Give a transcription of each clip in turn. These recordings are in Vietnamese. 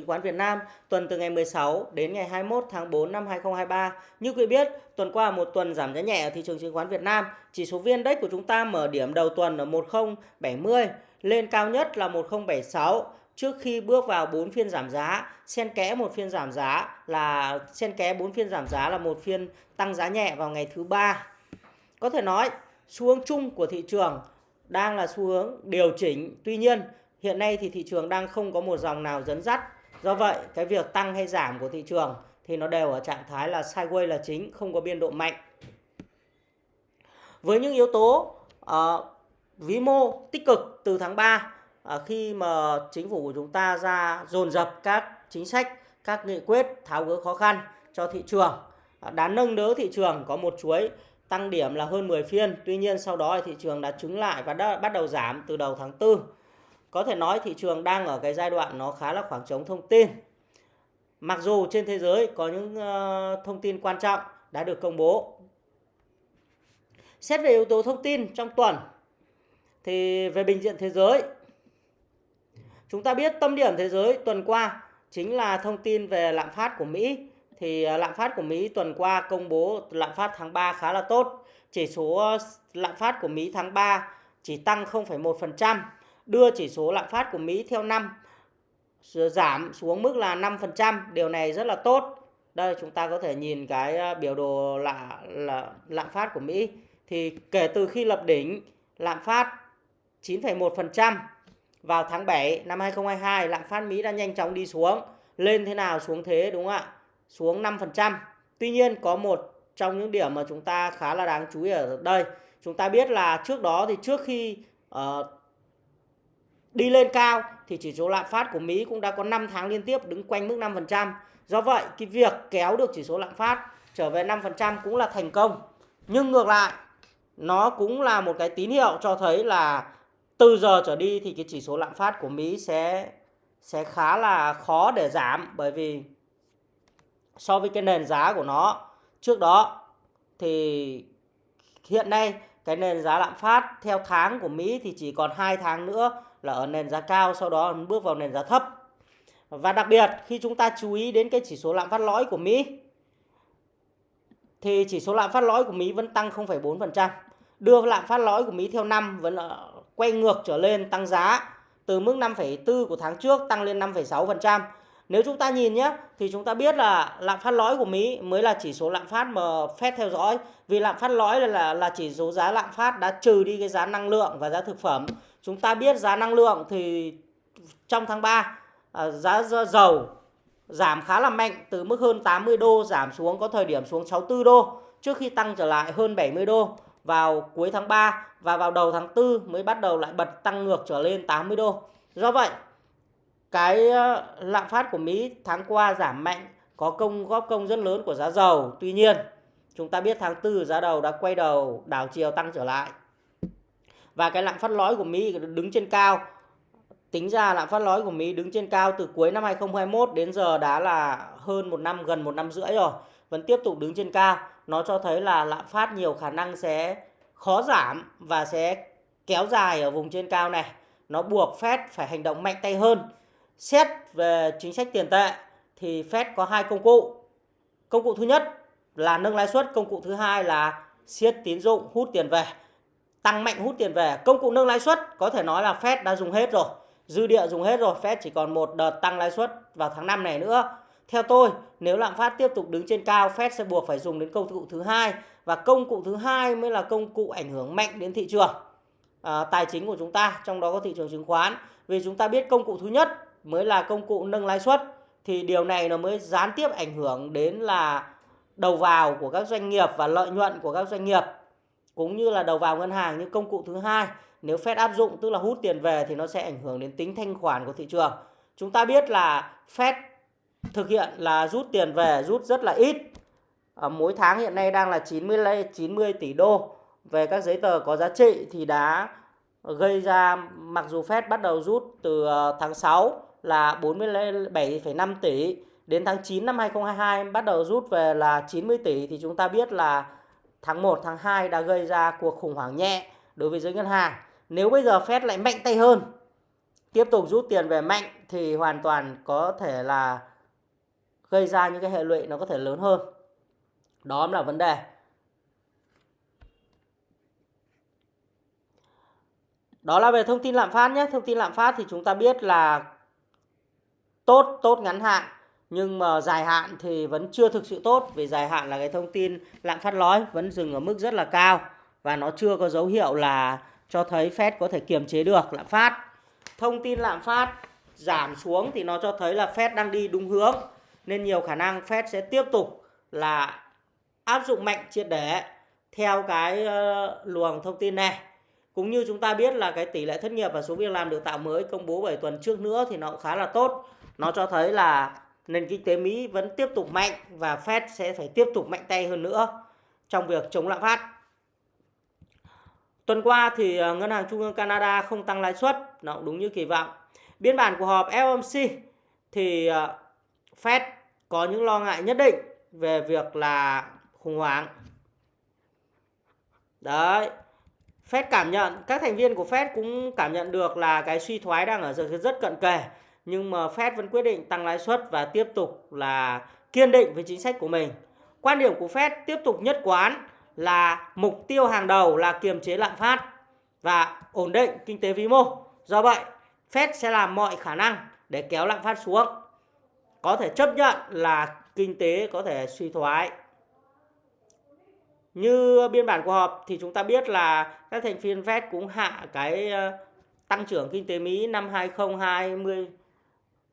Chứng khoán Việt Nam tuần từ ngày 16 đến ngày 21 tháng 4 năm 2023. Như quý biết, tuần qua một tuần giảm giá nhẹ ở thị trường chứng khoán Việt Nam. Chỉ số viên Index của chúng ta mở điểm đầu tuần ở 1070, lên cao nhất là 1076 trước khi bước vào 4 phiên giảm giá, xen kẽ một phiên giảm giá là xen kẽ 4 phiên giảm giá là một phiên tăng giá nhẹ vào ngày thứ ba. Có thể nói, xu hướng chung của thị trường đang là xu hướng điều chỉnh. Tuy nhiên, hiện nay thì thị trường đang không có một dòng nào dẫn dắt Do vậy, cái việc tăng hay giảm của thị trường thì nó đều ở trạng thái là sideways là chính, không có biên độ mạnh. Với những yếu tố uh, vĩ mô tích cực từ tháng 3 uh, ờ, khi mà chính phủ của chúng ta ra dồn dập các chính sách, các nghị quyết tháo gỡ khó khăn cho thị trường uh, đã nâng đỡ thị trường có một chuỗi tăng điểm là hơn 10 phiên. Tuy nhiên sau đó thị trường đã trứng lại và đã bắt đầu giảm từ đầu tháng 4 có thể nói thị trường đang ở cái giai đoạn nó khá là khoảng trống thông tin. Mặc dù trên thế giới có những ờ, thông tin quan trọng đã được công bố. Xét về yếu tố thông tin trong tuần thì về bình diện thế giới chúng ta biết tâm điểm thế giới tuần qua chính là thông tin về lạm phát của Mỹ thì ờ, lạm phát của Mỹ tuần qua công bố lạm phát tháng 3 khá là tốt. Chỉ số ờ, lạm phát của Mỹ tháng 3 chỉ tăng 0,1% đưa chỉ số lạm phát của Mỹ theo năm giảm xuống mức là 5%. Điều này rất là tốt. Đây chúng ta có thể nhìn cái à, biểu đồ là, là lạm phát của Mỹ. Thì kể từ khi lập đỉnh lạm phát 9,1% vào tháng 7 năm 2022 lạm phát Mỹ đã nhanh chóng đi xuống. Lên thế nào xuống thế đúng không ạ? Xuống 5%. Tuy nhiên có một trong những điểm mà chúng ta khá là đáng chú ý ở đây. Chúng ta biết là trước đó thì trước khi uh, đi lên cao thì chỉ số lạm phát của Mỹ cũng đã có 5 tháng liên tiếp đứng quanh mức 5%. Do vậy, cái việc kéo được chỉ số lạm phát trở về 5% cũng là thành công. Nhưng ngược lại, nó cũng là một cái tín hiệu cho thấy là từ giờ trở đi thì cái chỉ số lạm phát của Mỹ sẽ sẽ khá là khó để giảm bởi vì so với cái nền giá của nó trước đó thì hiện nay cái nền giá lạm phát theo tháng của Mỹ thì chỉ còn 2 tháng nữa là ở nền giá cao sau đó bước vào nền giá thấp. Và đặc biệt khi chúng ta chú ý đến cái chỉ số lạm phát lõi của Mỹ thì chỉ số lạm phát lõi của Mỹ vẫn tăng 0,4%. Đưa lạm phát lõi của Mỹ theo năm vẫn quay ngược trở lên tăng giá từ mức 5,4 của tháng trước tăng lên 5,6%. Nếu chúng ta nhìn nhé thì chúng ta biết là lạm phát lõi của Mỹ mới là chỉ số lạm phát mà Fed theo dõi. Vì lạm phát lõi là, là là chỉ số giá lạm phát đã trừ đi cái giá năng lượng và giá thực phẩm. Chúng ta biết giá năng lượng thì trong tháng 3 à, giá dầu giảm khá là mạnh từ mức hơn 80 đô giảm xuống có thời điểm xuống 64 đô trước khi tăng trở lại hơn 70 đô vào cuối tháng 3 và vào đầu tháng 4 mới bắt đầu lại bật tăng ngược trở lên 80 đô. Do vậy, cái à, lạm phát của Mỹ tháng qua giảm mạnh có công góp công rất lớn của giá dầu. Tuy nhiên, chúng ta biết tháng 4 giá dầu đã quay đầu đảo chiều tăng trở lại. Và cái lạm phát lõi của Mỹ đứng trên cao. Tính ra lạm phát lõi của Mỹ đứng trên cao từ cuối năm 2021 đến giờ đã là hơn một năm, gần một năm rưỡi rồi. Vẫn tiếp tục đứng trên cao. Nó cho thấy là lạm phát nhiều khả năng sẽ khó giảm và sẽ kéo dài ở vùng trên cao này. Nó buộc Fed phải hành động mạnh tay hơn Xét về chính sách tiền tệ thì Fed có hai công cụ. Công cụ thứ nhất là nâng lãi suất, công cụ thứ hai là siết tín dụng hút tiền về. Tăng mạnh hút tiền về. Công cụ nâng lãi suất có thể nói là Fed đã dùng hết rồi. Dư địa dùng hết rồi, Fed chỉ còn một đợt tăng lãi suất vào tháng 5 này nữa. Theo tôi, nếu lạm phát tiếp tục đứng trên cao, Fed sẽ buộc phải dùng đến công cụ thứ hai và công cụ thứ hai mới là công cụ ảnh hưởng mạnh đến thị trường à, tài chính của chúng ta, trong đó có thị trường chứng khoán. Vì chúng ta biết công cụ thứ nhất mới là công cụ nâng lãi suất thì điều này nó mới gián tiếp ảnh hưởng đến là đầu vào của các doanh nghiệp và lợi nhuận của các doanh nghiệp cũng như là đầu vào ngân hàng như công cụ thứ hai nếu Fed áp dụng tức là hút tiền về thì nó sẽ ảnh hưởng đến tính thanh khoản của thị trường. Chúng ta biết là Fed thực hiện là rút tiền về rút rất là ít. À, mỗi tháng hiện nay đang là 90 90 tỷ đô về các giấy tờ có giá trị thì đã gây ra mặc dù Fed bắt đầu rút từ ờ, tháng 6 là 47,5 tỷ đến tháng 9 năm 2022 bắt đầu rút về là 90 tỷ thì chúng ta biết là tháng 1 tháng 2 đã gây ra cuộc khủng hoảng nhẹ đối với giới ngân hàng. Nếu bây giờ Fed lại mạnh tay hơn tiếp tục rút tiền về mạnh thì hoàn toàn có thể là gây ra những cái hệ lụy nó có thể lớn hơn. Đó là vấn đề. Đó là về thông tin lạm phát nhé. Thông tin lạm phát thì chúng ta biết là tốt, tốt ngắn hạn. Nhưng mà dài hạn thì vẫn chưa thực sự tốt. Vì dài hạn là cái thông tin lạm phát lõi vẫn dừng ở mức rất là cao. Và nó chưa có dấu hiệu là cho thấy Fed có thể kiềm chế được lạm phát. Thông tin lạm phát giảm xuống thì nó cho thấy là Fed đang đi đúng hướng. Nên nhiều khả năng Fed sẽ tiếp tục là áp dụng mạnh triệt để theo cái ờ, luồng thông tin này cũng như chúng ta biết là cái tỷ lệ thất nghiệp và số việc làm được tạo mới công bố 7 tuần trước nữa thì nó cũng khá là tốt. Nó cho thấy là nền kinh tế Mỹ vẫn tiếp tục mạnh và Fed sẽ phải tiếp tục mạnh tay hơn nữa trong việc chống lạm phát. Tuần qua thì ờ, Ngân hàng Trung ương Canada không tăng lãi suất, nó cũng đúng như kỳ vọng. Biên bản của họp FOMC thì ờ, Fed có những lo ngại nhất định về việc là khủng hoảng. Đấy, Fed cảm nhận các thành viên của Fed cũng cảm nhận được là cái suy thoái đang ở rất, rất cận kề nhưng mà Fed vẫn quyết định tăng lãi suất và tiếp tục là kiên định với chính sách của mình. Quan điểm của Fed tiếp tục nhất quán là mục tiêu hàng đầu là kiềm chế lạm phát và ổn định kinh tế vĩ mô. Do vậy, Fed sẽ làm mọi khả năng để kéo lạm phát xuống. Có thể chấp nhận là kinh tế có thể suy thoái như biên bản của họp thì chúng ta biết là các thành viên Fed cũng hạ cái ờ, tăng trưởng kinh tế Mỹ năm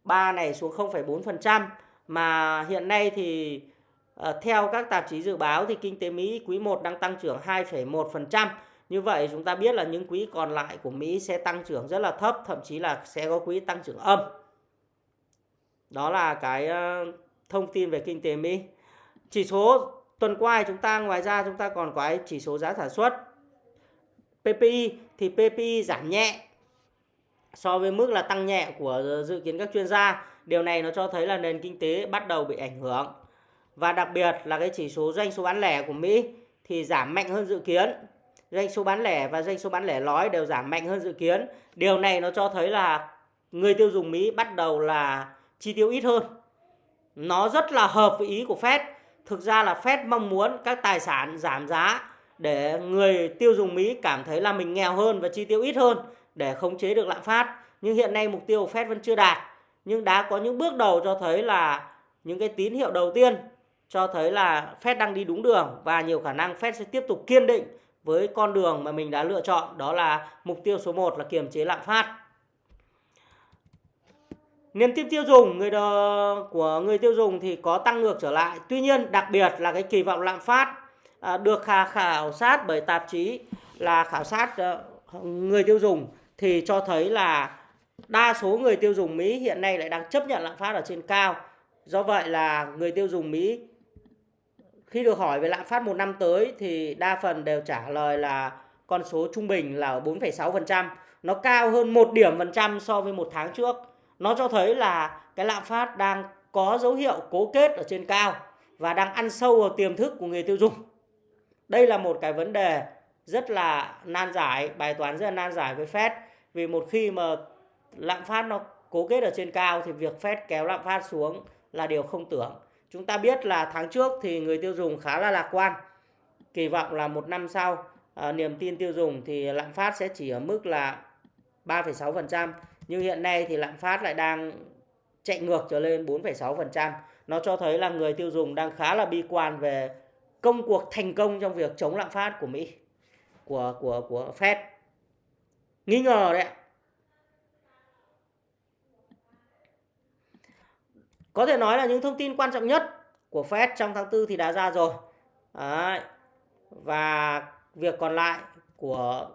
3 này xuống 0,4% mà hiện nay thì ờ, theo các tạp chí dự báo thì kinh tế Mỹ quý 1 đang tăng trưởng 2,1%. Như vậy chúng ta biết là những quý còn lại của Mỹ sẽ tăng trưởng rất là thấp, thậm chí là sẽ có quý tăng trưởng âm. Đó là cái ờ, thông tin về kinh tế Mỹ. Chỉ số Tuần qua chúng ta ngoài ra chúng ta còn có cái chỉ số giá sản xuất PPI thì PPI giảm nhẹ so với mức là tăng nhẹ của dự kiến các chuyên gia. Điều này nó cho thấy là nền kinh tế bắt đầu bị ảnh hưởng. Và đặc biệt là cái chỉ số doanh số bán lẻ của Mỹ thì giảm mạnh hơn dự kiến. Doanh số bán lẻ và doanh số bán lẻ lói đều giảm mạnh hơn dự kiến. Điều này nó cho thấy là người tiêu dùng Mỹ bắt đầu là chi tiêu ít hơn. Nó rất là hợp với ý của Fed thực ra là Fed mong muốn các tài sản giảm giá để người tiêu dùng Mỹ cảm thấy là mình nghèo hơn và chi tiêu ít hơn để khống chế được lạm phát. Nhưng hiện nay mục tiêu của Fed vẫn chưa đạt. Nhưng đã có những bước đầu cho thấy là những cái tín hiệu đầu tiên cho thấy là Fed đang đi đúng đường và nhiều khả năng Fed sẽ tiếp tục kiên định với con đường mà mình đã lựa chọn đó là mục tiêu số 1 là kiềm chế lạm phát. Niềm tin tiêu dùng người đờ, của người tiêu dùng thì có tăng ngược trở lại. Tuy nhiên đặc biệt là cái kỳ vọng lạm phát à, được khảo sát bởi tạp chí là khảo sát à, người tiêu dùng thì cho thấy là đa số người tiêu dùng Mỹ hiện nay lại đang chấp nhận lạm phát ở trên cao. Do vậy là người tiêu dùng Mỹ khi được hỏi về lạm phát một năm tới thì đa phần đều trả lời là con số trung bình là 4,6%. Nó cao hơn một điểm phần trăm so với một tháng trước nó cho thấy là cái lạm phát đang có dấu hiệu cố kết ở trên cao và đang ăn sâu vào tiềm thức của người tiêu dùng. Đây là một cái vấn đề rất là nan giải, bài toán rất là nan giải với Fed vì một khi mà lạm phát nó cố kết ở trên cao thì việc Fed kéo lạm phát xuống là điều không tưởng. Chúng ta biết là tháng trước thì người tiêu dùng khá là lạc quan, kỳ vọng là một năm sau à, niềm tin tiêu dùng thì lạm phát sẽ chỉ ở mức là 3,6% nhưng hiện nay thì lạm phát lại đang chạy ngược trở lên 4,6%. Nó cho thấy là người tiêu dùng đang khá là bi quan về công cuộc thành công trong việc chống lạm phát của Mỹ, của của của Fed. Nghi ngờ đấy ạ. Có thể nói là những thông tin quan trọng nhất của Fed trong tháng 4 thì đã ra rồi. Đấy. Và việc còn lại của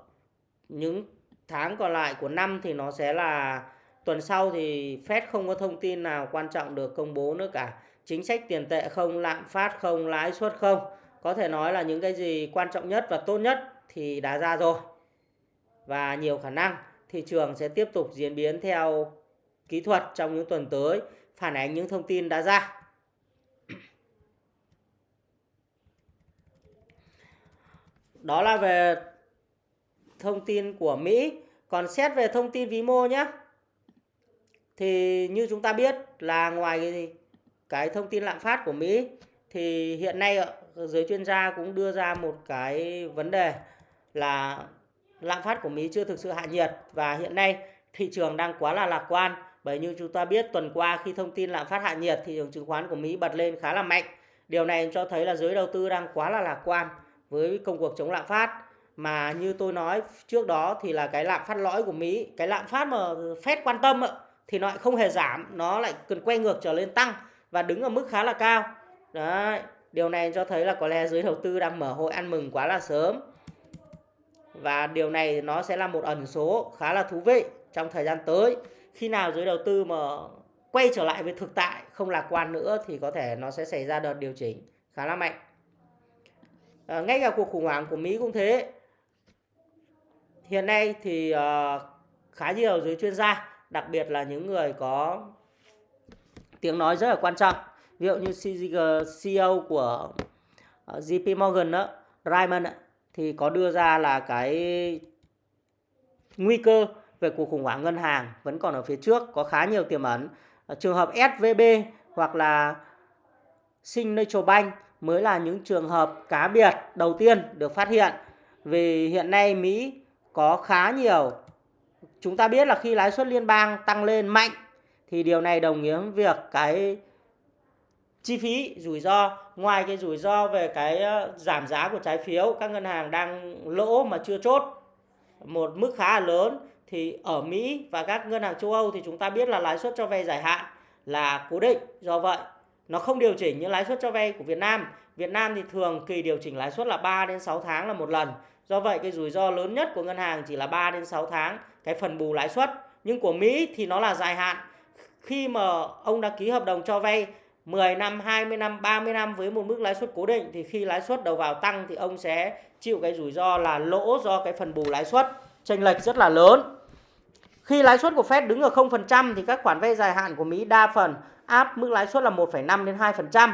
những tháng còn lại của năm thì nó sẽ là tuần sau thì Fed không có thông tin nào quan trọng được công bố nữa cả. Chính sách tiền tệ không, lạm phát không, lãi suất không. Có thể nói là những cái gì quan trọng nhất và tốt nhất thì đã ra rồi. Và nhiều khả năng thị trường sẽ tiếp tục diễn biến theo kỹ thuật trong những tuần tới, phản ánh những thông tin đã ra. Đó là về thông tin của Mỹ. Còn xét về thông tin vĩ mô nhé. thì như chúng ta biết là ngoài cái, cái thông tin lạm phát của Mỹ thì hiện nay giới chuyên gia cũng đưa ra một cái vấn đề là lạm phát của Mỹ chưa thực sự hạ nhiệt và hiện nay thị trường đang quá là lạc quan bởi như chúng ta biết tuần qua khi thông tin lạm phát hạ nhiệt thị trường chứng khoán của Mỹ bật lên khá là mạnh. Điều này cho thấy là giới đầu tư đang quá là lạc quan với công cuộc chống lạm phát mà như tôi nói trước đó thì là cái lạm phát lõi của Mỹ, cái lạm phát mà Fed quan tâm thì nó lại không hề giảm, nó lại cần quay ngược trở lên tăng và đứng ở mức khá là cao. Đấy, điều này cho thấy là có lẽ giới đầu tư đang mở hội ăn mừng quá là sớm. Và điều này nó sẽ là một ẩn số khá là thú vị trong thời gian tới. Khi nào giới đầu tư mà quay trở lại với thực tại không lạc quan nữa thì có thể nó sẽ xảy ra đợt điều chỉnh khá là mạnh. À, ngay cả cuộc khủng hoảng của Mỹ cũng thế. Hiện nay thì uh, khá nhiều giới chuyên gia, đặc biệt là những người có tiếng nói rất là quan trọng. Ví dụ như CEO của à, JP Morgan đó, Raymond thì có đưa ra là cái nguy cơ về cuộc khủng hoảng ngân hàng vẫn còn ở phía trước, có khá nhiều tiềm ẩn. Ờ, trường hợp SVB hoặc là Signature Bank mới là những trường hợp cá biệt đầu tiên được phát hiện. Vì hiện nay Mỹ có khá nhiều chúng ta biết là khi lãi suất liên bang tăng lên mạnh thì điều này đồng nghĩa với việc cái chi phí rủi ro ngoài cái rủi ro về cái ờ, giảm giá của trái phiếu, các ngân hàng đang lỗ mà chưa chốt, một mức khá là lớn, thì ở Mỹ và các ngân hàng châu Âu thì chúng ta biết là lãi suất cho vay dài hạn là cố định. Do vậy, nó không điều chỉnh như lãi suất cho vay của Việt Nam. Việt Nam thì thường kỳ điều chỉnh lãi suất là 3 đến 6 tháng là một lần. Do vậy, cái rủi ro lớn nhất của ngân hàng chỉ là 3 đến 6 tháng, cái phần bù lãi suất. Nhưng của Mỹ thì nó là dài hạn. Khi mà ông đã ký hợp đồng cho vay 10 năm, 20 năm, 30 năm với một mức lãi suất cố định thì khi lãi suất đầu vào tăng thì ông sẽ chịu cái rủi ro là lỗ do cái phần bù lãi suất chênh lệch rất là lớn. Khi lãi suất của Fed đứng ở 0% thì các khoản vay dài hạn của Mỹ đa phần áp mức lãi suất là 1,5 đến 2%.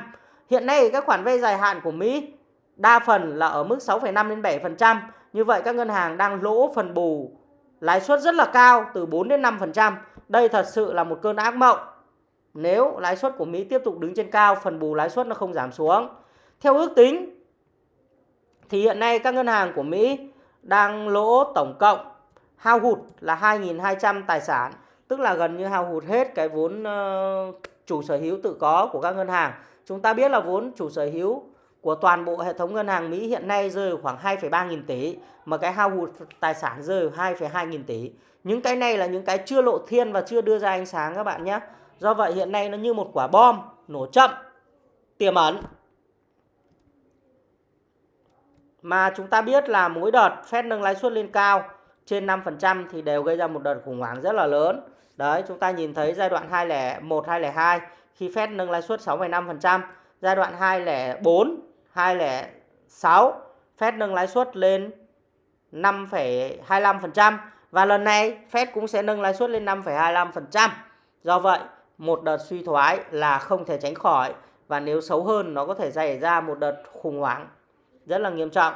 Hiện nay các khoản vay dài hạn của Mỹ đa phần là ở mức 6,5 đến 7%. Như vậy các ngân hàng đang lỗ phần bù lãi suất rất là cao từ 4 đến 5%. Đây thật sự là một cơn ác mộng. Nếu lãi suất của Mỹ tiếp tục đứng trên cao, phần bù lãi suất nó không giảm xuống. Theo ước tính thì hiện nay các ngân hàng của Mỹ đang lỗ tổng cộng hao hụt là 2.200 tài sản, tức là gần như hao hụt hết cái vốn ờ, chủ sở hữu tự có của các ngân hàng. Chúng ta biết là vốn chủ sở hữu của toàn bộ hệ thống ngân hàng Mỹ hiện nay rơi khoảng 2,3 nghìn tỷ mà cái hao hụt tài sản rơi 2,2 nghìn tỷ. Những cái này là những cái chưa lộ thiên và chưa đưa ra ánh sáng các bạn nhé. Do vậy hiện nay nó như một quả bom nổ chậm tiềm ẩn. Mà chúng ta biết là mỗi đợt Fed nâng lãi suất lên cao trên 5% thì đều gây ra một đợt khủng hoảng rất là lớn. Đấy, chúng ta nhìn thấy giai đoạn 2001 2002 khi Fed nâng lãi suất 6,5%, giai đoạn 2004 2006 Fed nâng lãi suất lên 5,25% và lần này Fed cũng sẽ nâng lãi suất lên 5,25%. Do vậy, một đợt suy thoái là không thể tránh khỏi và nếu xấu hơn nó có thể xảy ra một đợt khủng hoảng rất là nghiêm trọng.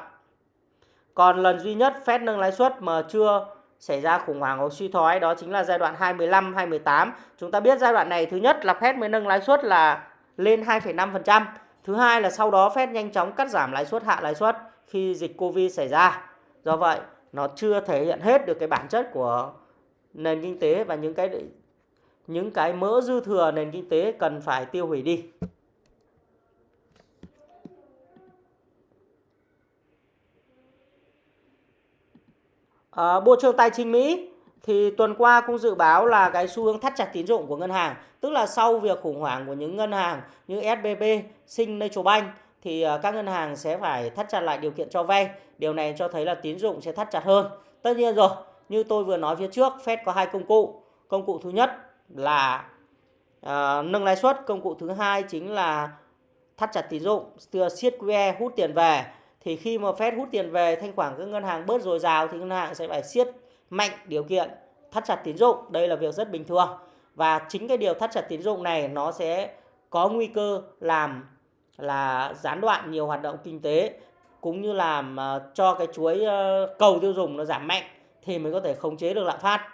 Còn lần duy nhất Fed nâng lãi suất mà chưa xảy ra khủng hoảng hoặc suy thoái đó chính là giai đoạn 2015 2018. Chúng ta biết giai đoạn này thứ nhất là Fed mới nâng lãi suất là lên 2,5%. Thứ hai là sau đó Fed nhanh chóng cắt giảm lãi suất hạ lãi suất khi dịch Covid xảy ra. Do vậy, nó chưa thể hiện hết được cái bản chất của nền kinh tế và những cái những cái mỡ dư thừa nền kinh tế cần phải tiêu hủy đi. À, Bộ trưởng Tài chính Mỹ thì tuần qua cũng dự báo là cái xu hướng thắt chặt tín dụng của ngân hàng, tức là sau việc khủng hoảng của những ngân hàng như SBB, Signature Bank thì ờ, các ngân hàng sẽ phải thắt chặt lại điều kiện cho vay. Điều này cho thấy là tín dụng sẽ thắt chặt hơn. Tất nhiên rồi, như tôi vừa nói phía trước, Fed có hai công cụ. Công cụ thứ nhất là uh, nâng lãi suất, công cụ thứ hai chính là thắt chặt tín dụng, siết QE hút tiền về. Thì khi mà Fed hút tiền về, thanh khoản các ngân hàng bớt dồi dào thì ngân hàng sẽ phải siết mạnh điều kiện thắt chặt tín dụng. Đây là việc rất bình thường. Và chính cái điều thắt chặt tín dụng này nó sẽ có nguy cơ làm là gián đoạn nhiều hoạt động kinh tế cũng như làm ờ, cho cái chuỗi ờ, cầu tiêu dùng nó giảm mạnh thì mới có thể khống chế được lạm phát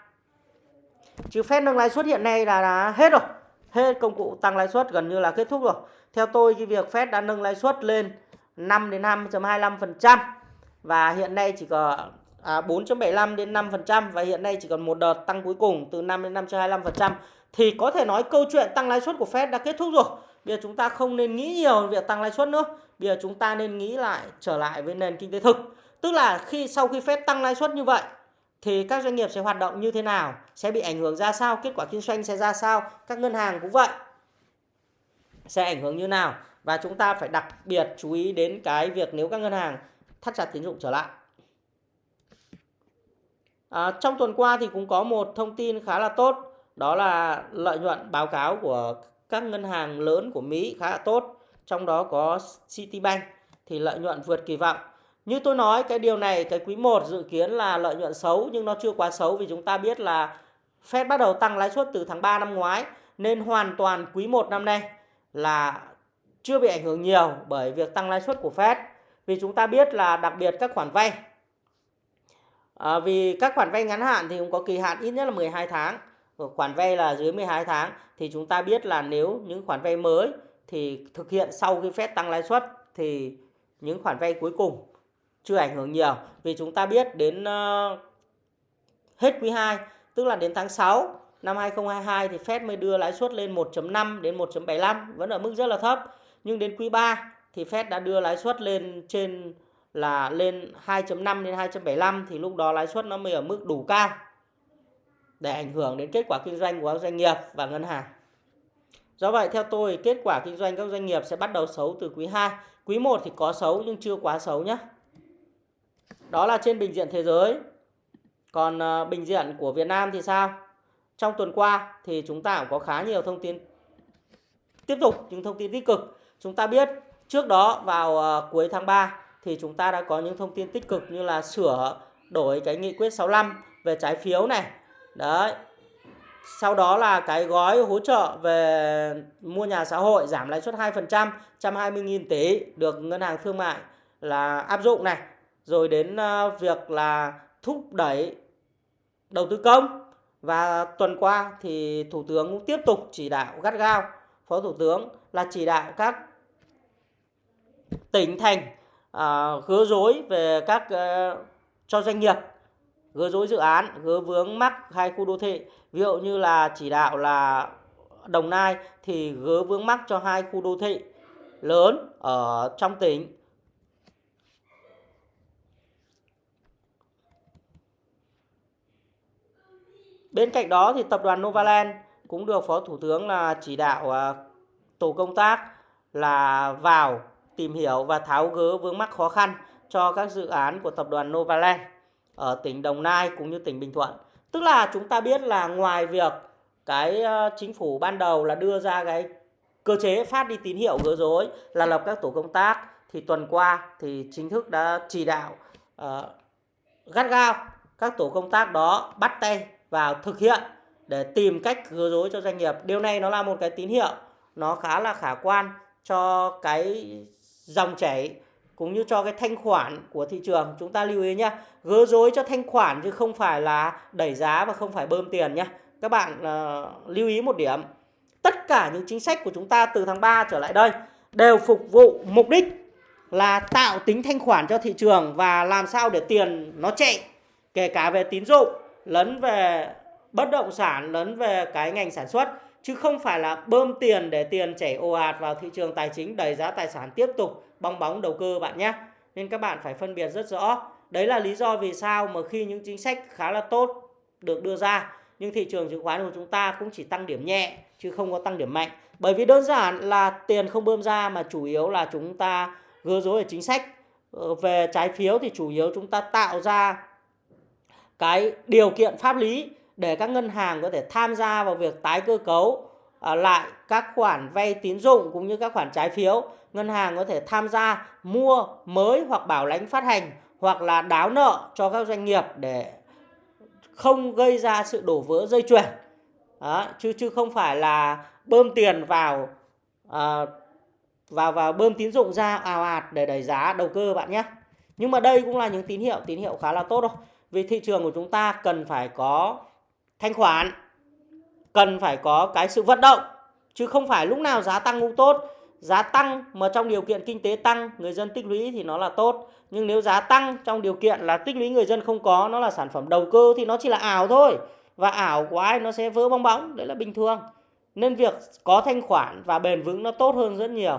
chứ phép nâng lãi suất hiện nay là, là hết rồi hết công cụ tăng lãi suất gần như là kết thúc rồi theo tôi cái việc Fed đã nâng lãi suất lên 5 đến 5.25% và hiện nay chỉ có à, 4.75 đến 5% và hiện nay chỉ còn một đợt tăng cuối cùng từ 5 đến 5.25% thì có thể nói câu chuyện tăng lãi suất của Fed đã kết thúc rồi. Bây giờ chúng ta không nên nghĩ nhiều về việc tăng lãi suất nữa. Bây giờ chúng ta nên nghĩ lại trở lại với nền kinh tế thực. Tức là khi sau khi Fed tăng lãi suất như vậy thì các doanh nghiệp sẽ hoạt động như thế nào, sẽ bị ảnh hưởng ra sao, kết quả kinh doanh sẽ ra sao, các ngân hàng cũng vậy. Sẽ ảnh hưởng như nào? Và chúng ta phải đặc biệt chú ý đến cái việc nếu các ngân hàng thắt chặt tín dụng trở lại. À, trong tuần qua thì cũng có một thông tin khá là tốt đó là lợi nhuận báo cáo của các ngân hàng lớn của Mỹ khá là tốt trong đó có Citibank. Thì lợi nhuận vượt kỳ vọng như tôi nói cái điều này cái quý 1 dự kiến là lợi nhuận xấu nhưng nó chưa quá xấu vì chúng ta biết là Fed bắt đầu tăng lãi suất từ tháng 3 năm ngoái nên hoàn toàn quý 1 năm nay là chưa bị ảnh hưởng nhiều bởi việc tăng lãi suất của Fed. Vì chúng ta biết là đặc biệt các khoản vay. À, vì các khoản vay ngắn hạn thì cũng có kỳ hạn ít nhất là 12 tháng. Khoản vay là dưới 12 tháng thì chúng ta biết là nếu những khoản vay mới thì thực hiện sau khi Fed tăng lãi suất thì những khoản vay cuối cùng chưa ảnh hưởng nhiều vì chúng ta biết đến uh, hết quý 2 tức là đến tháng 6 năm 2022 thì Fed mới đưa lãi suất lên 1.5 đến 1.75 vẫn ở mức rất là thấp nhưng đến quý 3 thì Fed đã đưa lãi suất lên trên là lên 2.5 đến 2.75 thì lúc đó lãi suất nó mới ở mức đủ cao để ảnh hưởng đến kết quả kinh doanh của các doanh nghiệp và ngân hàng. Do vậy theo tôi kết quả kinh doanh các doanh nghiệp sẽ bắt đầu xấu từ quý 2. Quý 1 thì có xấu nhưng chưa quá xấu nhé. Đó là trên bình diện thế giới. Còn ờ, bình diện của Việt Nam thì sao? Trong tuần qua thì chúng ta cũng có khá nhiều thông tin tiếp tục những thông tin tích cực. Chúng ta biết trước đó vào ờ, cuối tháng 3 thì chúng ta đã có những thông tin tích cực như là sửa đổi cái nghị quyết 65 về trái phiếu này. Đấy. Sau đó là cái gói hỗ trợ về mua nhà xã hội giảm lãi suất 2%, 120.000 tỷ được ngân hàng thương mại là áp dụng này. Rồi đến à, việc là thúc đẩy đầu tư công. Và tuần qua thì Thủ tướng cũng tiếp tục chỉ đạo gắt gao Phó Thủ tướng là chỉ đạo các tỉnh thành à, gỡ dối về các uh, cho doanh nghiệp gỡ dối dự án gỡ vướng mắc hai khu đô thị. Ví dụ như là chỉ đạo là Đồng Nai thì gỡ vướng mắc cho hai khu đô thị lớn ở trong tỉnh. Bên cạnh đó thì tập đoàn Novaland cũng được Phó Thủ tướng là chỉ đạo à, tổ công tác là vào tìm hiểu và tháo gỡ vướng mắc khó khăn cho các dự án của tập đoàn Novaland ở tỉnh Đồng Nai cũng như tỉnh Bình Thuận. Tức là chúng ta biết là ngoài việc cái à, chính phủ ban đầu là đưa ra cái cơ chế phát đi tín hiệu gỡ rối là lập các tổ công tác thì tuần qua thì chính thức đã chỉ đạo uh, gắt gao các tổ công tác đó bắt tay vào thực hiện để tìm cách gỡ rối cho doanh nghiệp. Điều này nó là một cái tín hiệu nó khá là khả quan cho cái dòng chảy cũng như cho cái thanh khoản của thị trường chúng ta lưu ý nhé gỡ rối cho thanh khoản chứ không phải là đẩy giá và không phải bơm tiền nhé các bạn uh, lưu ý một điểm tất cả những chính sách của chúng ta từ tháng 3 trở lại đây đều phục vụ mục đích là tạo tính thanh khoản cho thị trường và làm sao để tiền nó chạy kể cả về tín dụng lấn về bất động sản, lấn về cái ngành sản xuất, chứ không phải là bơm tiền để tiền chảy ồ ạt vào thị trường tài chính, đẩy giá tài sản tiếp tục bong bóng đầu cơ bạn nhé. Nên các bạn phải phân biệt rất rõ. Đấy là lý do vì sao mà khi những chính sách khá là tốt được đưa ra, nhưng thị trường chứng khoán của chúng ta cũng chỉ tăng điểm nhẹ, chứ không có tăng điểm mạnh. Bởi vì đơn giản là tiền không bơm ra mà chủ yếu là chúng ta gỡ rối ở chính sách. Ờ, về trái phiếu thì chủ yếu chúng ta tạo ra cái điều kiện pháp lý để các ngân hàng có thể tham gia vào việc tái cơ cấu à, lại các khoản vay tín dụng cũng như các khoản trái phiếu. Ngân hàng có thể tham gia mua mới hoặc bảo lãnh phát hành hoặc là đáo nợ cho các doanh nghiệp để không gây ra sự đổ vỡ dây chuyền. Đó, chứ chứ không phải là bơm tiền vào à, vào vào bơm tín dụng ra ào ạt để đẩy giá đầu cơ bạn nhé. Nhưng mà đây cũng là những tín hiệu tín hiệu khá là tốt đâu vì thị trường của chúng ta cần phải có thanh khoản, cần phải có cái sự vận động, chứ không phải lúc nào giá tăng cũng tốt. Giá tăng mà trong điều kiện kinh tế tăng, người dân tích lũy thì nó là tốt. Nhưng nếu giá tăng trong điều kiện là tích lũy người dân không có, nó là sản phẩm đầu cơ thì nó chỉ là ảo thôi. Và ảo của ai nó sẽ vỡ bong bóng, đấy là bình thường. Nên việc có thanh khoản và bền vững nó tốt hơn rất nhiều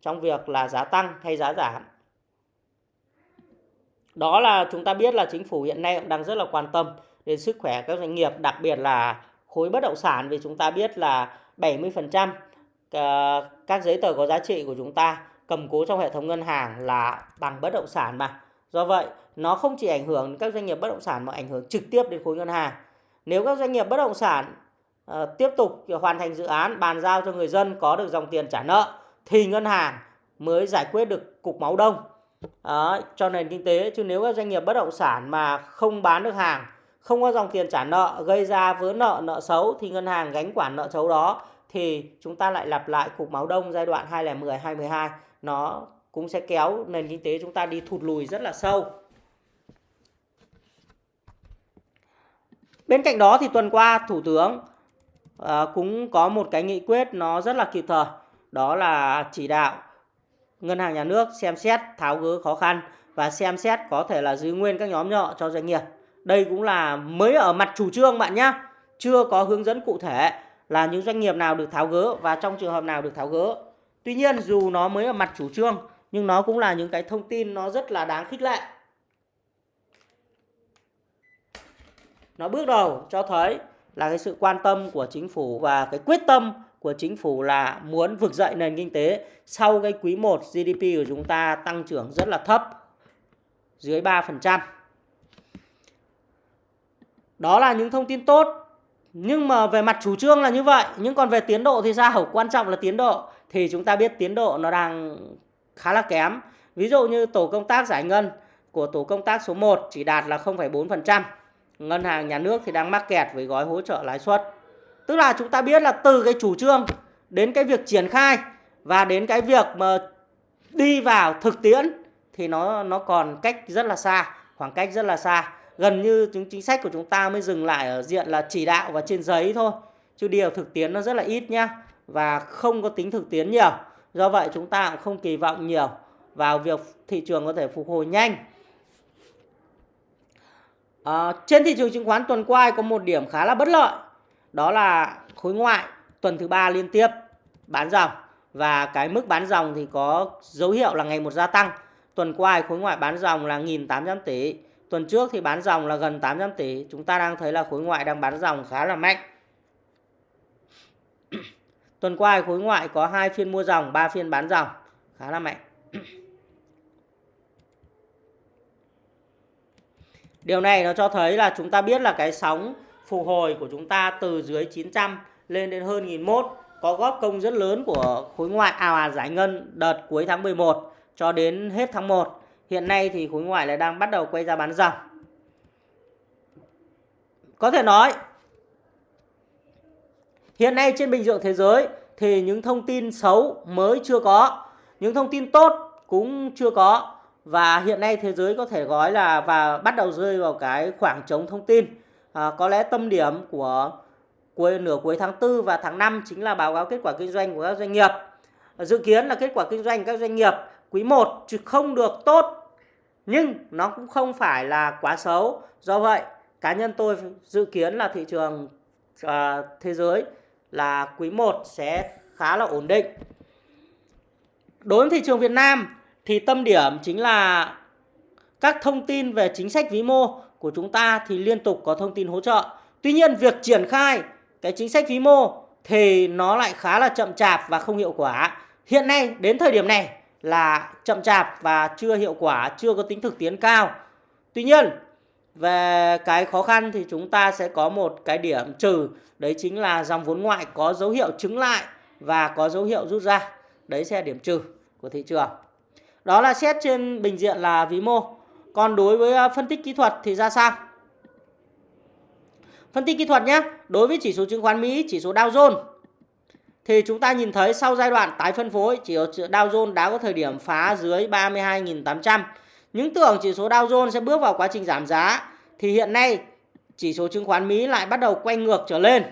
trong việc là giá tăng hay giá giảm đó là chúng ta biết là chính phủ hiện nay cũng đang rất là quan tâm đến sức khỏe các doanh nghiệp đặc biệt là khối bất động sản vì chúng ta biết là 70% ờ, các giấy tờ có giá trị của chúng ta cầm cố trong hệ thống ngân hàng là bằng bất động sản mà. Do vậy, nó không chỉ ảnh hưởng đến các doanh nghiệp bất động sản mà ảnh hưởng trực tiếp đến khối ngân hàng. Nếu các doanh nghiệp bất động sản uh, tiếp tục hoàn thành dự án bàn giao cho người dân có được dòng tiền trả nợ thì ngân hàng mới giải quyết được cục máu đông đó, cho nền kinh tế chứ nếu các doanh nghiệp bất động sản mà không bán được hàng không có dòng tiền trả nợ gây ra vỡ nợ nợ xấu thì ngân hàng gánh quản nợ xấu đó thì chúng ta lại lặp lại cục máu đông giai đoạn 2010 2012 nó cũng sẽ kéo nền kinh tế chúng ta đi thụt lùi rất là sâu. Bên cạnh đó thì tuần qua Thủ tướng uh, cũng có một cái nghị quyết nó rất là kịp thời. Đó là chỉ đạo Ngân hàng Nhà nước xem xét, tháo gỡ khó khăn và xem xét có thể là giữ nguyên các nhóm nợ cho doanh nghiệp. Đây cũng là mới ở mặt chủ trương bạn nhé. Chưa có hướng dẫn cụ thể là những doanh nghiệp nào được tháo gỡ và trong trường hợp nào được tháo gỡ. Tuy nhiên, dù nó mới ở mặt chủ trương, nhưng nó cũng là những cái thông tin nó rất là đáng khích lệ. Nó bước đầu cho thấy là cái sự quan tâm của chính phủ và cái quyết tâm của chính phủ là muốn vực dậy nền kinh tế sau cái quý 1 GDP của chúng ta tăng trưởng rất là thấp dưới 3%. Đó là những thông tin tốt. Nhưng mà về mặt chủ trương là như vậy, nhưng còn về tiến độ thì sao? Quan trọng là tiến độ thì chúng ta biết tiến độ nó đang khá là kém. Ví dụ như tổ công tác giải ngân của tổ công tác số 1 chỉ đạt là 0,4%. Ngân hàng nhà nước thì đang mắc kẹt với gói hỗ trợ lãi suất. Tức là chúng ta biết là từ cái chủ trương đến cái việc triển khai và đến cái việc mà đi vào thực tiễn thì nó nó còn cách rất là xa, khoảng cách rất là xa. Gần như những chính sách của chúng ta mới dừng lại ở diện là chỉ đạo và trên giấy thôi. Chứ điều thực tiễn nó rất là ít nhá và không có tính thực tiễn nhiều. Do vậy chúng ta cũng không kỳ vọng nhiều vào việc thị trường có thể phục hồi nhanh. À, trên thị trường chứng khoán tuần qua có một điểm khá là bất lợi đó là khối ngoại tuần thứ ba liên tiếp bán dòng và cái mức bán dòng thì có dấu hiệu là ngày một gia tăng. Tuần qua khối ngoại bán dòng là 1.800 tỷ. Tuần trước thì bán dòng là gần 800 tỷ. Chúng ta đang thấy là khối ngoại đang bán dòng khá là mạnh. Tuần qua khối ngoại có hai phiên mua dòng, 3 phiên bán dòng, khá là mạnh. Điều này nó cho thấy là chúng ta biết là cái sóng phục hồi của chúng ta từ dưới 900 lên đến hơn 1001 có góp công rất lớn của khối ngoại ào ạt giải ngân đợt cuối tháng 11 cho đến hết tháng 1. Hiện nay thì khối ngoại lại đang bắt đầu quay ra bán dòng. Có thể nói hiện nay trên bình diện thế giới thì những thông tin xấu mới chưa có, những thông tin tốt cũng chưa có và hiện nay thế giới có thể gói là và bắt đầu rơi vào cái khoảng trống thông tin à, có lẽ tâm điểm của cuối nửa cuối tháng 4 và tháng 5 chính là báo cáo kết quả kinh doanh của các doanh nghiệp. Dự kiến là kết quả kinh doanh các doanh nghiệp quý 1 chứ không được tốt nhưng nó cũng không phải là quá xấu. Do vậy, cá nhân tôi dự kiến là thị trường à, thế giới là quý 1 sẽ khá là ổn định. Đối với thị trường Việt Nam thì tâm điểm chính là các thông tin về chính sách vĩ mô của chúng ta thì liên tục có thông tin hỗ trợ. Tuy nhiên việc triển khai cái chính sách vĩ mô thì nó lại khá là chậm chạp và không hiệu quả. Hiện nay đến thời điểm này là chậm chạp và chưa hiệu quả, chưa có tính thực tiễn cao. Tuy nhiên về cái khó khăn thì chúng ta sẽ có một cái điểm trừ đấy chính là dòng vốn ngoại có dấu hiệu chứng lại và có dấu hiệu rút ra. Đấy sẽ là điểm trừ của thị trường. Đó là xét trên bình diện là vĩ mô. Còn đối với à, phân tích kỹ thuật thì ra sao? Phân tích kỹ thuật nhé. Đối với chỉ số chứng khoán Mỹ, chỉ số Dow Jones thì chúng ta nhìn thấy sau giai đoạn tái phân phối, chỉ số Dow Jones đã có thời điểm phá dưới 32.800. Những tưởng chỉ số Dow Jones sẽ bước vào quá trình giảm giá thì hiện nay chỉ số chứng khoán Mỹ lại bắt đầu quay ngược trở lên.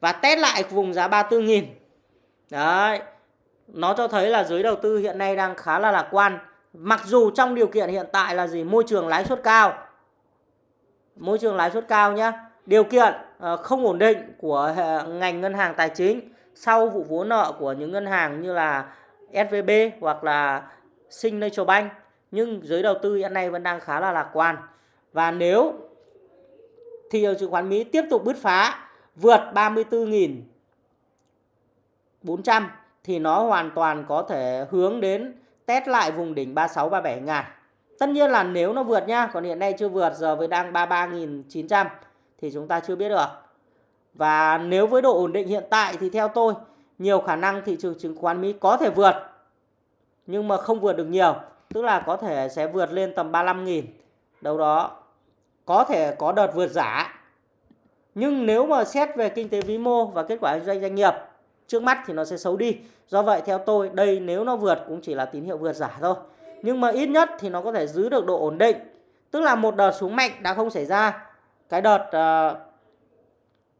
và test lại vùng giá 34.000 đấy nó cho thấy là giới đầu tư hiện nay đang khá là lạc quan mặc dù trong điều kiện hiện tại là gì? Môi trường lãi suất cao. Môi trường lãi suất cao nhé, điều kiện ờ, không ổn định của ờ, ngành ngân hàng tài chính sau vụ vốn nợ của những ngân hàng như là SVB hoặc là Signature Bank. Nhưng giới đầu tư hiện nay vẫn đang khá là lạc quan. Và nếu thị trường chứng khoán Mỹ tiếp tục bứt phá vượt 34.400 thì nó hoàn toàn có thể hướng đến test lại vùng đỉnh 36 37 ngàn. Tất nhiên là nếu nó vượt nhá, còn hiện nay chưa vượt giờ với đang 33.900 thì chúng ta chưa biết được. Và nếu với độ ổn định hiện tại thì theo tôi nhiều khả năng thị trường chứng khoán Mỹ có thể vượt nhưng mà không vượt được nhiều, tức là có thể sẽ vượt lên tầm 35.000 đâu đó. Có thể có đợt vượt giả. Nhưng nếu mà xét về kinh tế vĩ mô và kết quả doanh doanh nghiệp trước mắt thì nó sẽ xấu đi. Do vậy theo tôi đây nếu nó vượt cũng chỉ là tín hiệu vượt giả thôi. Nhưng mà ít nhất thì nó có thể giữ được độ ổn định. Tức là một đợt xuống mạnh đã không xảy ra. Cái đợt uh,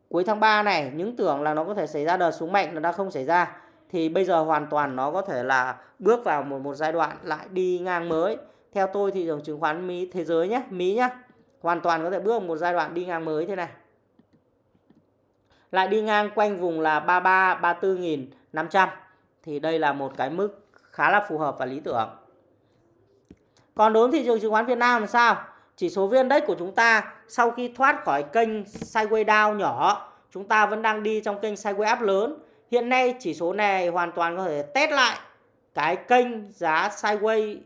cuối tháng 3 này những tưởng là nó có thể xảy ra đợt xuống mạnh nó đã không xảy ra thì bây giờ hoàn toàn nó có thể là bước vào một một giai đoạn lại đi ngang mới. Theo tôi thị trường chứng khoán Mỹ thế giới nhé, Mỹ nhé, hoàn toàn có thể bước vào một giai đoạn đi ngang mới thế này lại đi ngang quanh vùng là 33 34.500 thì đây là một cái mức khá là phù hợp và lý tưởng. Còn đối với thị trường chứng khoán Việt Nam là sao? Chỉ số VN Index của chúng ta sau khi thoát khỏi kênh sideways down nhỏ, chúng ta vẫn đang đi trong kênh sideways up lớn. Hiện nay chỉ số này hoàn toàn có thể test lại cái kênh giá sideways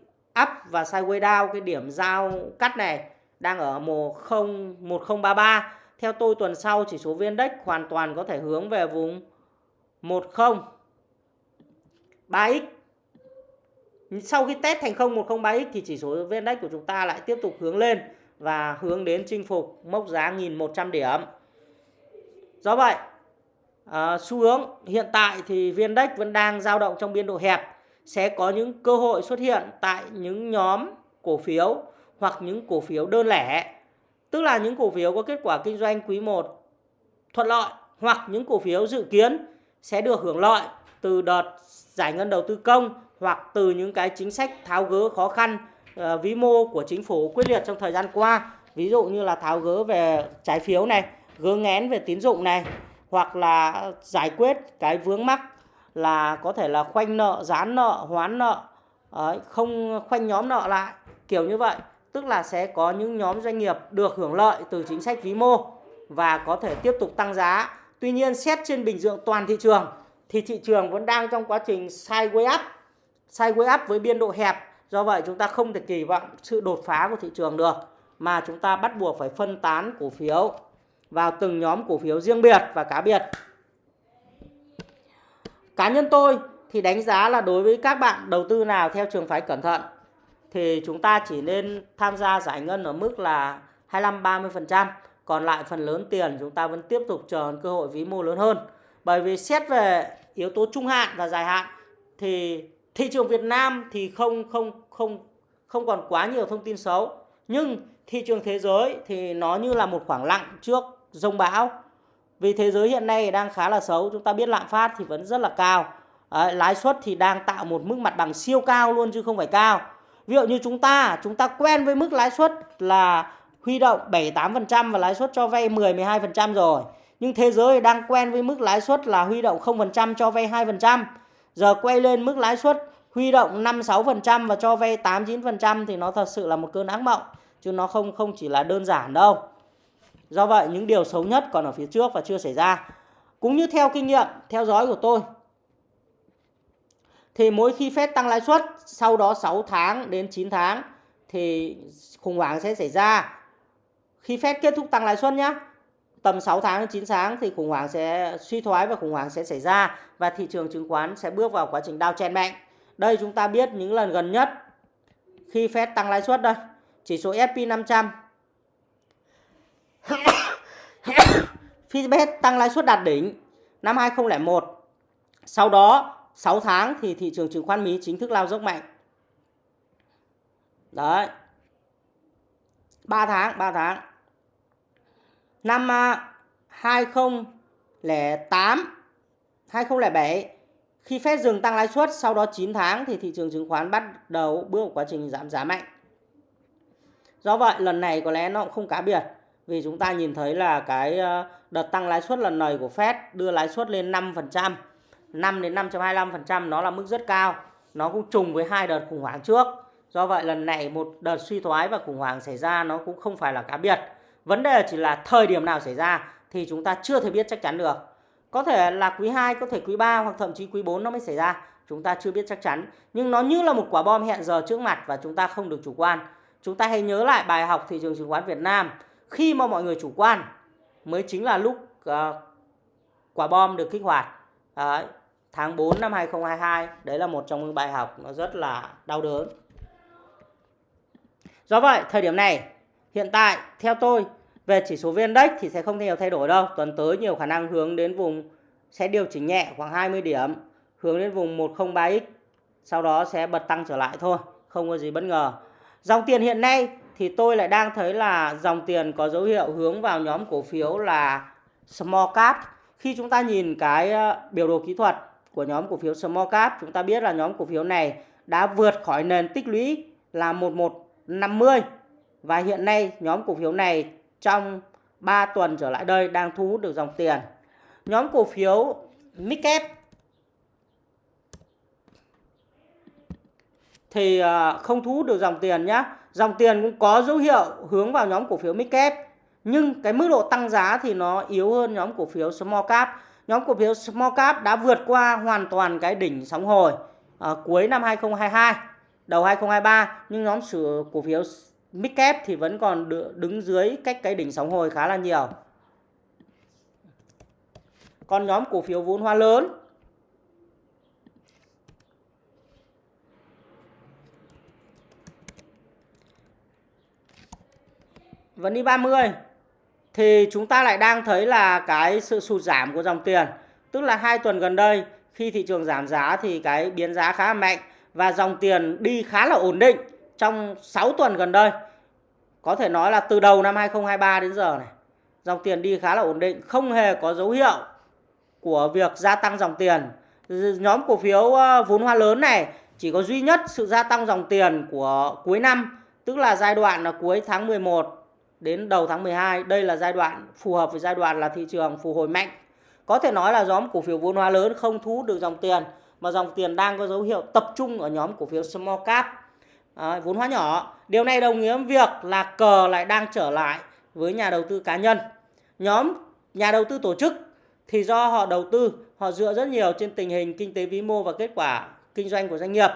up và sideways down cái điểm giao cắt này đang ở 10 1033 theo tôi tuần sau chỉ số VN Index hoàn toàn có thể hướng về vùng 10 3x. Sau khi test thành công 103x thì chỉ số VN Index của chúng ta lại tiếp tục hướng lên và hướng đến chinh phục mốc giá 1.100 điểm. Do vậy, à, xu hướng hiện tại thì VN Index vẫn đang dao động trong biên độ hẹp sẽ có những cơ hội xuất hiện tại những nhóm cổ phiếu hoặc những cổ phiếu đơn lẻ Tức là những cổ phiếu có kết quả kinh doanh quý 1 thuận lợi hoặc những cổ phiếu dự kiến sẽ được hưởng lợi từ đợt giải ngân đầu tư công hoặc từ những cái chính sách tháo gỡ khó khăn uh, vĩ mô của chính phủ quyết liệt trong thời gian qua. Ví dụ như là tháo gỡ về trái phiếu này, gỡ ngén về tín dụng này hoặc là giải quyết cái vướng mắc là có thể là khoanh nợ, giãn nợ, hoán nợ, không khoanh nhóm nợ lại kiểu như vậy tức là sẽ có những nhóm doanh nghiệp được hưởng lợi từ chính sách vĩ mô và có thể tiếp tục tăng giá. Tuy nhiên xét trên bình diện toàn thị trường thì thị trường vẫn đang trong quá trình sideways up, sideways up với biên độ hẹp. Do vậy chúng ta không thể kỳ vọng sự đột phá của thị trường được mà chúng ta bắt buộc phải phân tán cổ phiếu vào từng nhóm cổ phiếu riêng biệt và cá biệt. Cá nhân tôi thì đánh giá là đối với các bạn đầu tư nào theo trường phái cẩn thận thì chúng ta chỉ nên tham gia giải ngân ở mức là 25-30%. Còn lại phần lớn tiền chúng ta vẫn tiếp tục chờ cơ hội vĩ mô lớn hơn. Bởi vì xét về yếu tố trung hạn và dài hạn thì thị trường Việt Nam thì không không không không còn quá nhiều thông tin xấu. Nhưng thị trường thế giới thì nó như là một khoảng lặng trước rông bão. Vì thế giới hiện nay đang khá là xấu, chúng ta biết lạm phát thì vẫn rất là cao. À, lãi suất thì đang tạo một mức mặt bằng siêu cao luôn chứ không phải cao Ví dụ như chúng ta, chúng ta quen với mức lãi suất là huy động 7-8% và lãi suất cho vay 10-12% rồi. Nhưng thế giới đang quen với mức lãi suất là huy động 0% cho vay 2%. Giờ quay lên mức lãi suất huy động 5-6% và cho vay 8-9% thì nó thật sự là một cơn ác mộng. Chứ nó không không chỉ là đơn giản đâu. Do vậy những điều xấu nhất còn ở phía trước và chưa xảy ra. Cũng như theo kinh nghiệm, theo dõi của tôi thì mỗi khi Fed tăng lãi suất sau đó 6 tháng đến 9 tháng thì khủng hoảng sẽ xảy ra. Khi Fed kết thúc tăng lãi suất nhé, tầm 6 tháng đến 9 tháng thì khủng hoảng sẽ suy thoái và khủng hoảng sẽ xảy ra và thị trường chứng khoán sẽ bước vào quá trình đao chen mạnh. Đây chúng ta biết những lần gần nhất khi Fed tăng lãi suất đây, chỉ số S&P 500 khi Fed tăng lãi suất đạt đỉnh năm 2001. Sau đó 6 tháng thì thị trường chứng khoán Mỹ chính thức lao dốc mạnh. Đấy. 3 tháng, 3 tháng. Năm à, 2008 2007 khi Fed dừng tăng lãi suất sau đó 9 tháng thì thị trường chứng khoán bắt đầu bước vào quá trình giảm giá mạnh. Do vậy lần này có lẽ nó cũng không cá biệt vì chúng ta nhìn thấy là cái ờ, đợt tăng lãi suất lần này của Fed đưa lãi suất lên 5%, 5 đến 5.25% nó là mức rất cao. Nó cũng trùng với hai đợt khủng hoảng trước. Do vậy lần này một đợt suy thoái và khủng hoảng xảy ra nó cũng không phải là cá biệt. Vấn đề chỉ là thời điểm nào xảy ra thì chúng ta chưa thể biết chắc chắn được. Có thể là quý 2, có thể quý 3 hoặc thậm chí quý 4 nó mới xảy ra. Chúng ta chưa biết chắc chắn. Nhưng nó như là một quả bom hẹn giờ trước mặt và chúng ta không được chủ quan. Chúng ta hãy nhớ lại bài học thị trường chứng khoán Việt Nam. Khi mà mọi người chủ quan mới chính là lúc uh, quả bom được kích hoạt. Đấy, tháng 4 năm 2022. Đấy là một trong những bài học nó rất là đau đớn. Do vậy, thời điểm này, hiện tại theo tôi về chỉ số VN Index thì sẽ không nhiều thay đổi đâu. Tuần tới nhiều khả năng hướng đến vùng sẽ điều chỉnh nhẹ khoảng 20 điểm, hướng đến vùng 103X. Sau đó sẽ bật tăng trở lại thôi, không có gì bất ngờ. Dòng tiền hiện nay thì tôi lại đang thấy là dòng tiền có dấu hiệu hướng vào nhóm cổ phiếu là small cap. Khi chúng ta nhìn cái ờ, biểu đồ kỹ thuật của nhóm cổ phiếu small cap, chúng ta biết là nhóm cổ phiếu này đã vượt khỏi nền tích lũy là 1150 và hiện nay nhóm cổ phiếu này trong 3 tuần trở lại đây đang thu hút được dòng tiền. Nhóm cổ phiếu Midcap thì ờ, không thu hút được dòng tiền nhé. Dòng tiền cũng có dấu hiệu hướng vào nhóm cổ phiếu Midcap nhưng cái mức độ tăng giá thì nó yếu hơn nhóm cổ phiếu Small Cap. Nhóm cổ phiếu Small Cap đã vượt qua hoàn toàn cái đỉnh sóng hồi à, cuối năm 2022, đầu 2023 nhưng nhóm cổ phiếu mid cap thì vẫn còn đứng dưới cách cái đỉnh sóng hồi khá là nhiều. Còn nhóm cổ phiếu vốn hóa lớn. Vẫn đi 30 thì chúng ta lại đang thấy là cái sự sụt giảm của dòng tiền. Tức là hai tuần gần đây khi thị trường giảm giá thì cái biến giá khá là mạnh và dòng tiền đi khá là ổn định trong 6 tuần gần đây. Có thể nói là từ đầu năm 2023 đến giờ này, dòng tiền đi khá là ổn định, không hề có dấu hiệu của việc gia tăng dòng tiền. Nhóm cổ phiếu ờ, vốn hóa lớn này chỉ có duy nhất sự gia tăng dòng tiền của cuối năm, tức là giai đoạn là cuối tháng 11 đến đầu tháng 12. Đây là giai đoạn phù hợp với giai đoạn là thị trường phục hồi mạnh. Có thể nói là nhóm cổ phiếu vốn hóa lớn không thu hút được dòng tiền mà dòng tiền đang có dấu hiệu tập trung ở nhóm cổ phiếu small cap à, vốn hóa nhỏ. Điều này đồng nghĩa với việc là cờ lại đang trở lại với nhà đầu tư cá nhân. Nhóm nhà đầu tư tổ chức thì do họ đầu tư, họ dựa rất nhiều trên tình hình kinh tế vĩ mô và kết quả kinh doanh của doanh nghiệp.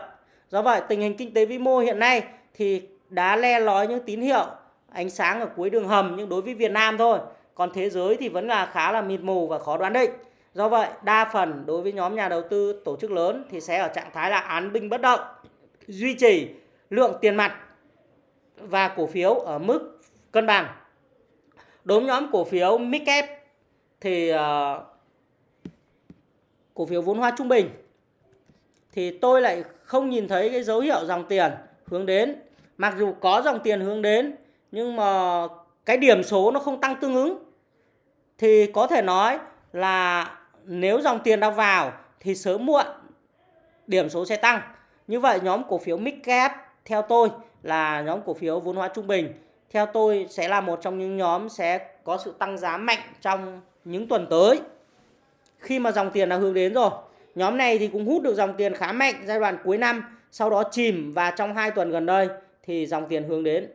Do vậy, tình hình kinh tế vĩ mô hiện nay thì đã le lói những tín hiệu ánh sáng ở cuối đường hầm nhưng đối với Việt Nam thôi. Còn thế giới thì vẫn là khá là mịt mù và khó đoán định. Do vậy, đa phần đối với nhóm nhà đầu tư tổ chức lớn thì sẽ ở trạng thái là án binh bất động, duy trì lượng tiền mặt và cổ phiếu ở mức cân bằng. Đối với nhóm cổ phiếu midcap thì uh, cổ phiếu vốn hóa trung bình thì tôi lại không nhìn thấy cái dấu hiệu dòng tiền hướng đến. Mặc dù có dòng tiền hướng đến nhưng mà cái điểm số nó không tăng tương ứng. Thì có thể nói là nếu dòng tiền đã vào thì sớm muộn điểm số sẽ tăng. Như vậy nhóm cổ phiếu midcap theo tôi là nhóm cổ phiếu vốn hóa trung bình. Theo tôi sẽ là một trong những nhóm sẽ có sự tăng giá mạnh trong những tuần tới. Khi mà dòng tiền đã hướng đến rồi, nhóm này thì cũng hút được dòng tiền khá mạnh giai đoạn cuối năm, sau đó chìm và trong hai tuần gần đây thì dòng tiền hướng đến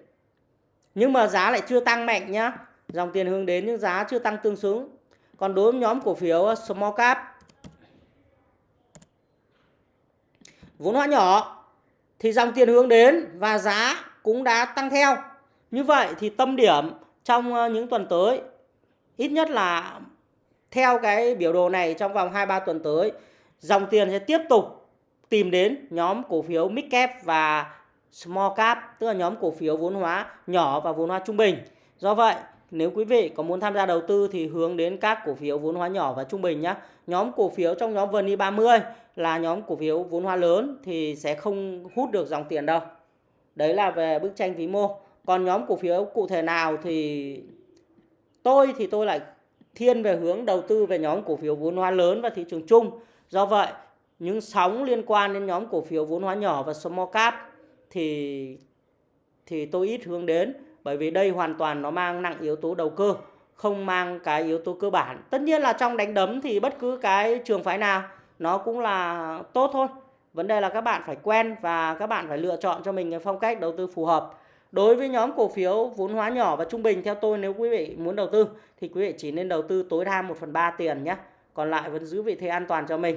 nhưng mà giá lại chưa tăng mạnh nhá. Dòng tiền hướng đến nhưng giá chưa tăng tương xứng. Còn đối với nhóm cổ phiếu ờ, small cap. Vốn hóa nhỏ thì dòng tiền hướng đến và giá cũng đã tăng theo. Như vậy thì tâm điểm trong ờ, những tuần tới ít nhất là theo cái biểu đồ này trong vòng 2 3 tuần tới, dòng tiền sẽ tiếp tục tìm đến nhóm cổ phiếu mid cap và small cap, tức là nhóm cổ phiếu vốn hóa nhỏ và vốn hóa trung bình. Do vậy, nếu quý vị có muốn tham gia đầu tư thì hướng đến các cổ phiếu vốn hóa nhỏ và trung bình nhé. Nhóm cổ phiếu trong nhóm VN 30 là nhóm cổ phiếu vốn hóa lớn thì sẽ không hút được dòng tiền đâu. Đấy là về bức tranh vĩ mô. Còn nhóm cổ phiếu cụ thể nào thì tôi thì tôi lại thiên về hướng đầu tư về nhóm cổ phiếu vốn hóa lớn và thị trường chung. Do vậy, những sóng liên quan đến nhóm cổ phiếu vốn hóa nhỏ và small cap thì thì tôi ít hướng đến bởi vì đây hoàn toàn nó mang nặng yếu tố đầu cơ, không mang cái yếu tố cơ bản. Tất nhiên là trong đánh đấm thì bất cứ cái trường phái nào nó cũng là tốt thôi. Vấn đề là các bạn phải quen và các bạn phải lựa chọn cho mình cái phong cách đầu tư phù hợp. Đối với nhóm cổ phiếu vốn hóa nhỏ và trung bình theo tôi nếu quý vị muốn đầu tư thì quý vị chỉ nên đầu tư tối đa 1 phần 3 tiền nhé. Còn lại vẫn giữ vị thế an toàn cho mình.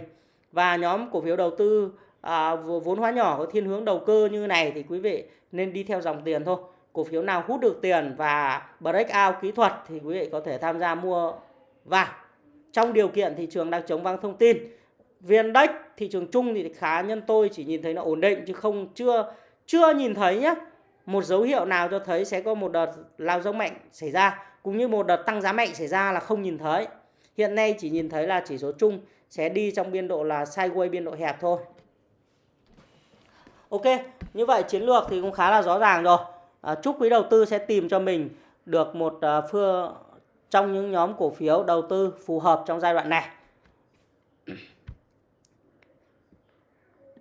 Và nhóm cổ phiếu đầu tư à, vốn hóa nhỏ có thiên hướng đầu cơ như này thì quý vị nên đi theo dòng tiền thôi. Cổ phiếu nào hút được tiền và breakout kỹ thuật thì quý vị có thể tham gia mua vào. Trong điều kiện thị trường đang chống vắng thông tin, viên đếch thị trường chung thì khá nhân tôi chỉ nhìn thấy nó ổn định chứ không chưa chưa nhìn thấy nhé một dấu hiệu nào cho thấy sẽ có một đợt lao dốc mạnh xảy ra cũng như một đợt tăng giá mạnh xảy ra là không nhìn thấy. Hiện nay chỉ nhìn thấy là chỉ số chung sẽ đi trong biên độ là sideways biên độ hẹp thôi. Ok, như vậy chiến lược thì cũng khá là rõ ràng rồi. À, chúc quý đầu tư sẽ tìm cho mình được một à, phương trong những nhóm cổ phiếu đầu tư phù hợp trong giai đoạn này.